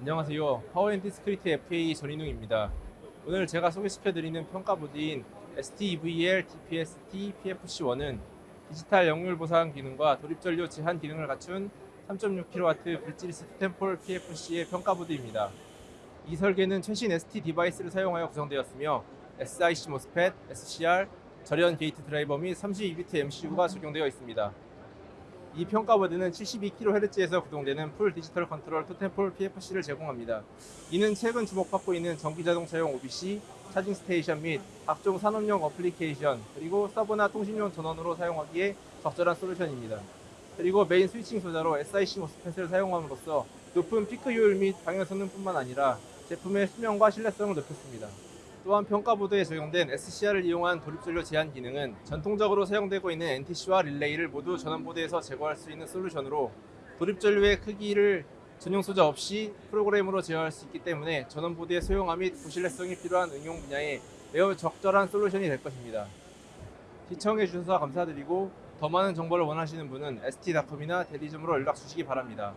안녕하세요. Power and Discrete FA 전인웅입니다. 오늘 제가 소개시켜드리는 평가보드인 STEVAL-DPSTPFC1은 디지털 역률 보상 기능과 돌입전류 제한 기능을 갖춘 3.6kW bridgeless totem pole PFC의 평가보드입니다. 이 설계는 최신 ST 디바이스를 사용하여 구성되었으며 SiC MOSFET, SCR, 절연 게이트 드라이버 및 32비트 MCU가 적용되어 있습니다. 이 평가보드는 72kHz에서 구동되는 full digital control totem pole PFC를 제공합니다. 이는 최근 주목받고 있는 전기 자동차용 OBC, charging station 및 각종 산업용 어플리케이션, 그리고 서버나 통신용 전원으로 사용하기에 적절한 솔루션입니다. 그리고 main switching 소자로 SiC MOSFET을 사용함으로써 높은 피크 효율 및 방열 성능뿐만 아니라 제품의 수명과 신뢰성을 높였습니다. 또한 평가보드에 적용된 SCR을 이용한 돌입전류 제한 기능은 전통적으로 사용되고 있는 NTC와 릴레이를 모두 전원보드에서 제거할 수 있는 솔루션으로 도립전류의 크기를 전용 소자 없이 프로그램으로 제어할 수 있기 때문에 전원보드의 소형화 및 고신뢰성이 필요한 응용 분야에 매우 적절한 솔루션이 될 것입니다. 시청해 주셔서 감사드리고 더 많은 정보를 원하시는 분은 st닷컴이나 대리점으로 연락 주시기 바랍니다.